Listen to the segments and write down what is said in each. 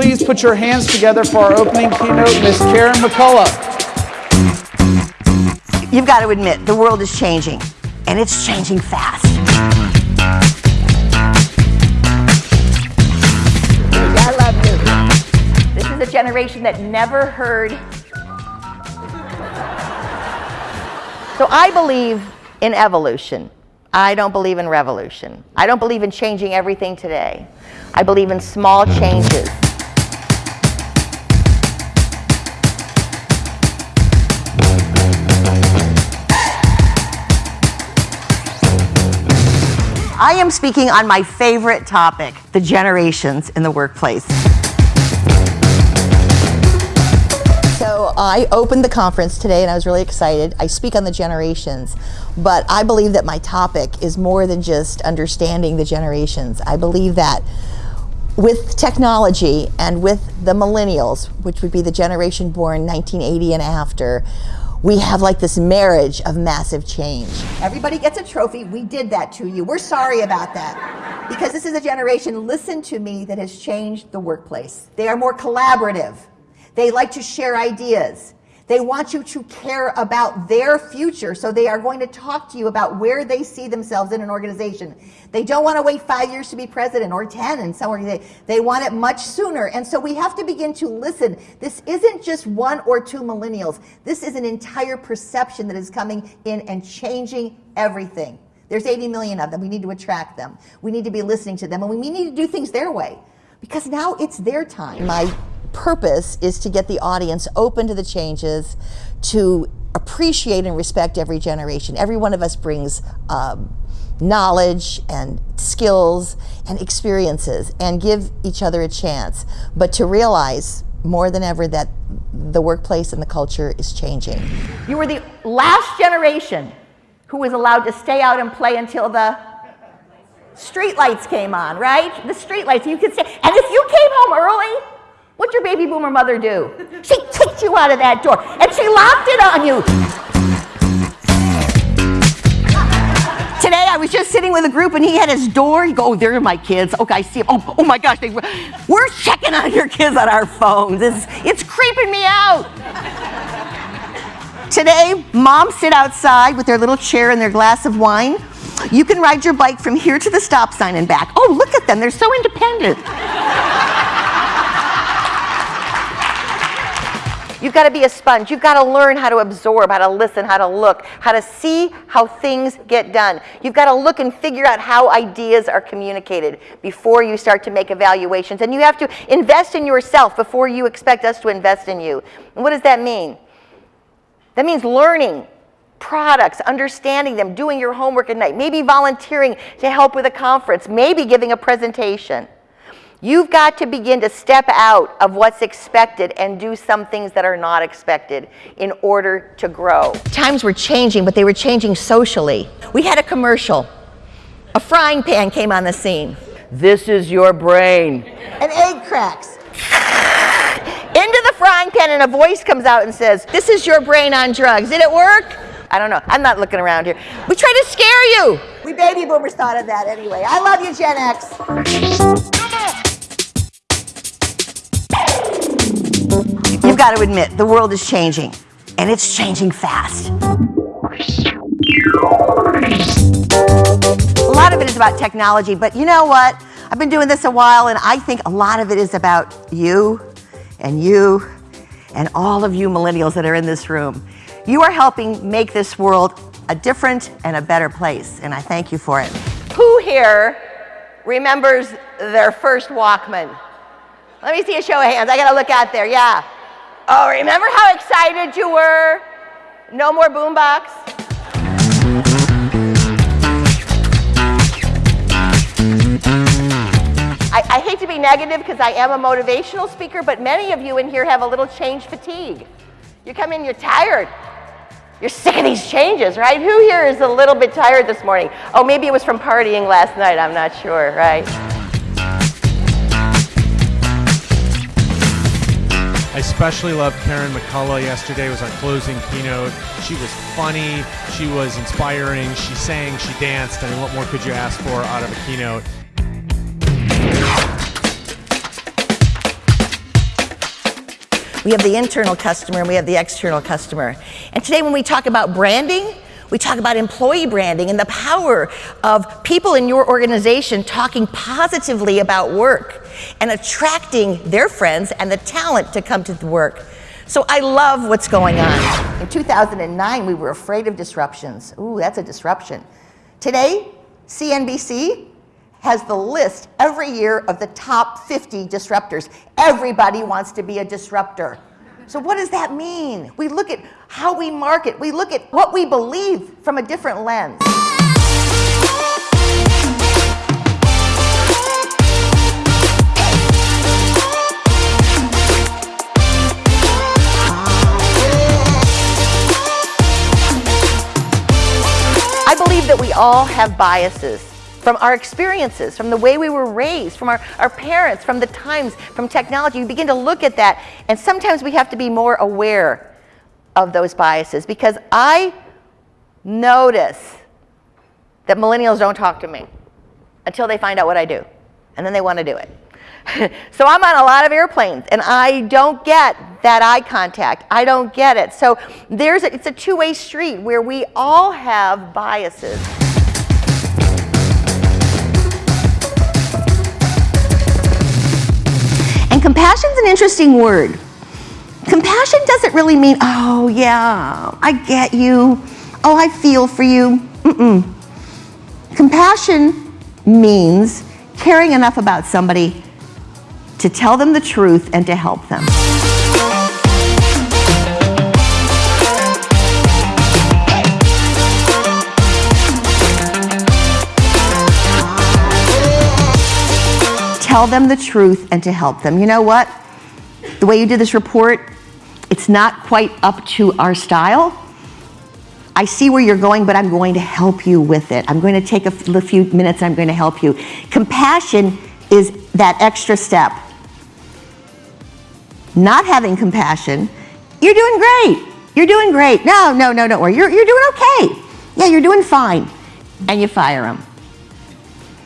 please put your hands together for our opening keynote, Miss Karen McCullough. You've got to admit, the world is changing, and it's changing fast. I love you. This is a generation that never heard. So I believe in evolution. I don't believe in revolution. I don't believe in changing everything today. I believe in small changes. I am speaking on my favorite topic, the generations in the workplace. So I opened the conference today and I was really excited. I speak on the generations, but I believe that my topic is more than just understanding the generations. I believe that with technology and with the millennials, which would be the generation born 1980 and after, we have like this marriage of massive change. Everybody gets a trophy. We did that to you. We're sorry about that. Because this is a generation, listen to me, that has changed the workplace. They are more collaborative. They like to share ideas. They want you to care about their future, so they are going to talk to you about where they see themselves in an organization. They don't want to wait five years to be president or 10 in some organization. They want it much sooner. And so we have to begin to listen. This isn't just one or two millennials. This is an entire perception that is coming in and changing everything. There's 80 million of them. We need to attract them. We need to be listening to them, and we need to do things their way because now it's their time. My purpose is to get the audience open to the changes, to appreciate and respect every generation. Every one of us brings um, knowledge and skills and experiences and give each other a chance, but to realize more than ever that the workplace and the culture is changing. You were the last generation who was allowed to stay out and play until the street lights came on, right? The street lights, you could say, and if you came home early, What'd your baby boomer mother do? She kicked you out of that door and she locked it on you. Today I was just sitting with a group and he had his door. Go, oh, there are my kids. Okay, I see them. Oh, oh my gosh, they, we're checking on your kids on our phones. It's, it's creeping me out. Today, moms sit outside with their little chair and their glass of wine. You can ride your bike from here to the stop sign and back. Oh, look at them. They're so independent. You've got to be a sponge. You've got to learn how to absorb, how to listen, how to look, how to see how things get done. You've got to look and figure out how ideas are communicated before you start to make evaluations. And you have to invest in yourself before you expect us to invest in you. And what does that mean? That means learning products, understanding them, doing your homework at night, maybe volunteering to help with a conference, maybe giving a presentation. You've got to begin to step out of what's expected and do some things that are not expected in order to grow. Times were changing, but they were changing socially. We had a commercial. A frying pan came on the scene. This is your brain. An egg cracks. Into the frying pan and a voice comes out and says, this is your brain on drugs. Did it work? I don't know. I'm not looking around here. We tried to scare you. We baby boomers thought of that anyway. I love you, Gen X. You've got to admit, the world is changing, and it's changing fast. A lot of it is about technology, but you know what? I've been doing this a while, and I think a lot of it is about you and you and all of you millennials that are in this room. You are helping make this world a different and a better place, and I thank you for it. Who here remembers their first Walkman? Let me see a show of hands. I got to look out there. Yeah. Oh, remember how excited you were? No more boombox? I, I hate to be negative because I am a motivational speaker, but many of you in here have a little change fatigue. You come in, you're tired. You're sick of these changes, right? Who here is a little bit tired this morning? Oh, maybe it was from partying last night. I'm not sure, right? I especially loved Karen McCullough yesterday was our closing keynote. She was funny, she was inspiring, she sang, she danced. I mean, what more could you ask for out of a keynote? We have the internal customer and we have the external customer. And today when we talk about branding, we talk about employee branding and the power of people in your organization talking positively about work and attracting their friends and the talent to come to the work. So I love what's going on. In 2009, we were afraid of disruptions. Ooh, that's a disruption. Today, CNBC has the list every year of the top 50 disruptors. Everybody wants to be a disruptor. So what does that mean? We look at how we market. We look at what we believe from a different lens. I believe that we all have biases from our experiences, from the way we were raised, from our, our parents, from the times, from technology. You begin to look at that, and sometimes we have to be more aware of those biases because I notice that millennials don't talk to me until they find out what I do, and then they want to do it. so I'm on a lot of airplanes, and I don't get that eye contact. I don't get it. So there's a, it's a two-way street where we all have biases. And compassion's an interesting word. Compassion doesn't really mean, oh yeah, I get you. Oh, I feel for you. Mm-mm. Compassion means caring enough about somebody to tell them the truth and to help them. Tell them the truth and to help them. You know what? The way you did this report, it's not quite up to our style. I see where you're going, but I'm going to help you with it. I'm going to take a few minutes I'm going to help you. Compassion is that extra step. Not having compassion, you're doing great. You're doing great. No, no, no, don't worry. You're, you're doing okay. Yeah, you're doing fine. And you fire them.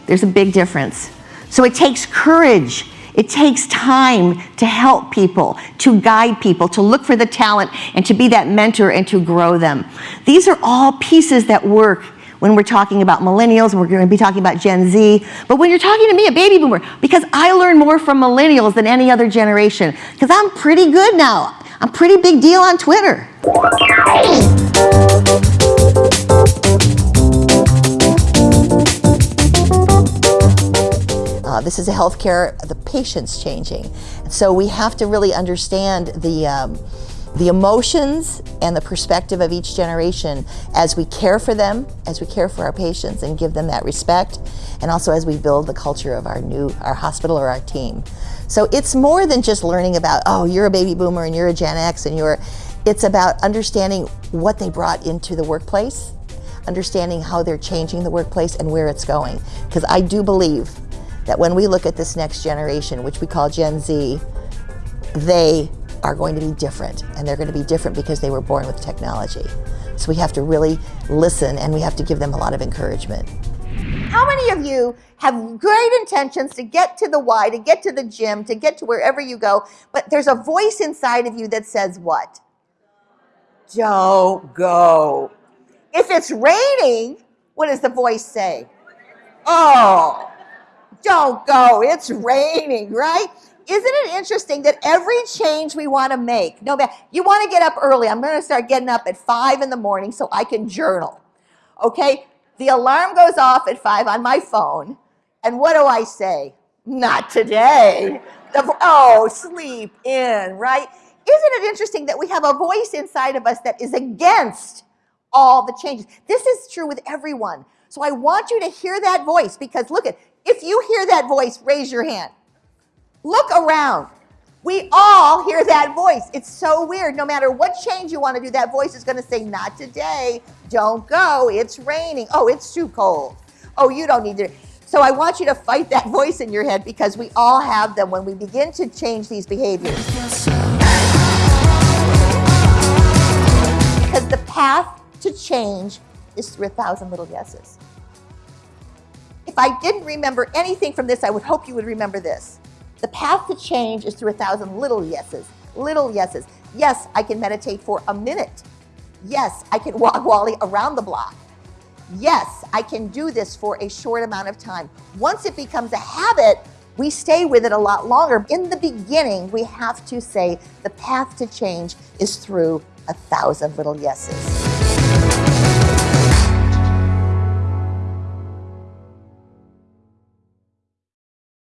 There's a big difference. So it takes courage. It takes time to help people, to guide people, to look for the talent, and to be that mentor and to grow them. These are all pieces that work when we're talking about millennials, we're going to be talking about Gen Z, but when you're talking to me, a baby boomer, because I learn more from millennials than any other generation, because I'm pretty good now. I'm pretty big deal on Twitter. This is a healthcare, the patient's changing. So we have to really understand the, um, the emotions and the perspective of each generation as we care for them, as we care for our patients and give them that respect, and also as we build the culture of our new, our hospital or our team. So it's more than just learning about, oh, you're a baby boomer and you're a Gen X and you're, it's about understanding what they brought into the workplace, understanding how they're changing the workplace and where it's going. Because I do believe that when we look at this next generation, which we call Gen Z, they are going to be different. And they're going to be different because they were born with technology. So we have to really listen and we have to give them a lot of encouragement. How many of you have great intentions to get to the Y, to get to the gym, to get to wherever you go, but there's a voice inside of you that says what? Don't go. If it's raining, what does the voice say? Oh, don't go, it's raining, right? Isn't it interesting that every change we want to make, no matter, you want to get up early. I'm going to start getting up at five in the morning so I can journal. Okay? The alarm goes off at five on my phone. And what do I say? Not today. The, oh, sleep in, right? Isn't it interesting that we have a voice inside of us that is against all the changes? This is true with everyone. So I want you to hear that voice because look at if you hear that voice, raise your hand. Look around. We all hear that voice. It's so weird. No matter what change you want to do, that voice is going to say, Not today. Don't go. It's raining. Oh, it's too cold. Oh, you don't need to. So I want you to fight that voice in your head because we all have them when we begin to change these behaviors. Because the path to change is through a thousand little yeses. If I didn't remember anything from this, I would hope you would remember this. The path to change is through a thousand little yeses. Little yeses. Yes, I can meditate for a minute. Yes, I can walk Wally around the block. Yes, I can do this for a short amount of time. Once it becomes a habit, we stay with it a lot longer. In the beginning, we have to say the path to change is through a thousand little yeses.